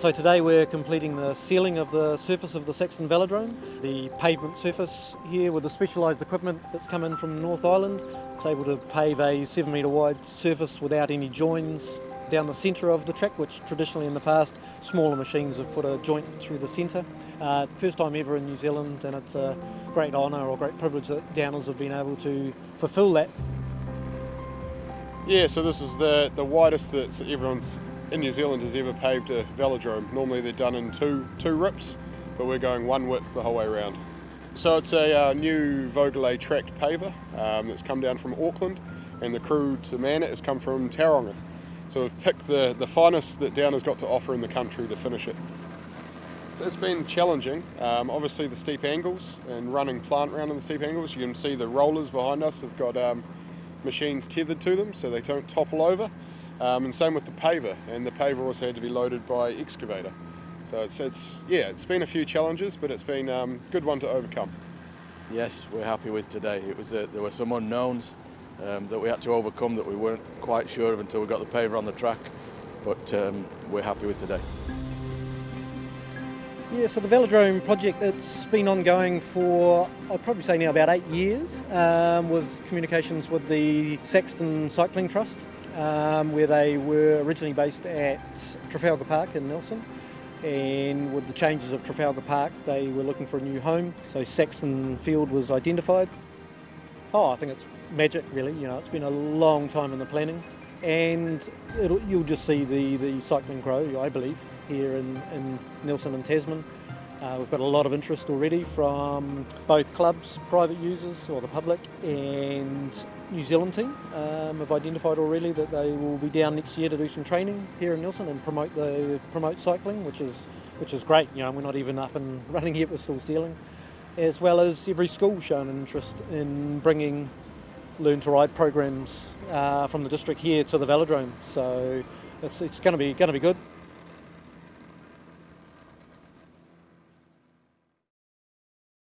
So today we're completing the sealing of the surface of the Saxton Velodrome. The pavement surface here with the specialised equipment that's come in from North Island. It's able to pave a seven metre wide surface without any joins down the centre of the track, which traditionally in the past smaller machines have put a joint through the centre. Uh, first time ever in New Zealand and it's a great honour or great privilege that Downers have been able to fulfil that. Yeah, so this is the, the widest that everyone's in New Zealand has ever paved a velodrome. Normally they're done in two, two rips, but we're going one width the whole way around. So it's a uh, new Vögele tracked paver um, that's come down from Auckland and the crew to man it has come from Tauranga. So we've picked the, the finest that Downer has got to offer in the country to finish it. So it's been challenging, um, obviously the steep angles and running plant around in the steep angles. You can see the rollers behind us have got um, machines tethered to them so they don't topple over. Um, and same with the paver, and the paver also had to be loaded by excavator. So it's, it's yeah, it's been a few challenges, but it's been a um, good one to overcome. Yes, we're happy with today. It was a, there were some unknowns um, that we had to overcome that we weren't quite sure of until we got the paver on the track, but um, we're happy with today. Yeah, so the Velodrome project, it's been ongoing for, I'd probably say now about eight years, um, with communications with the Saxton Cycling Trust, um, where they were originally based at Trafalgar Park in Nelson. And with the changes of Trafalgar Park, they were looking for a new home, so Saxton Field was identified. Oh, I think it's magic, really. You know, it's been a long time in the planning, and you'll just see the, the cycling grow, I believe, here in, in Nelson and Tasman. Uh, we've got a lot of interest already from both clubs, private users or the public, and New Zealand team um, have identified already that they will be down next year to do some training here in Nelson and promote the promote cycling, which is which is great. You know, we're not even up and running yet; we're still sealing. As well as every school shown an interest in bringing learn to ride programs uh, from the district here to the velodrome. So it's, it's going to be going to be good.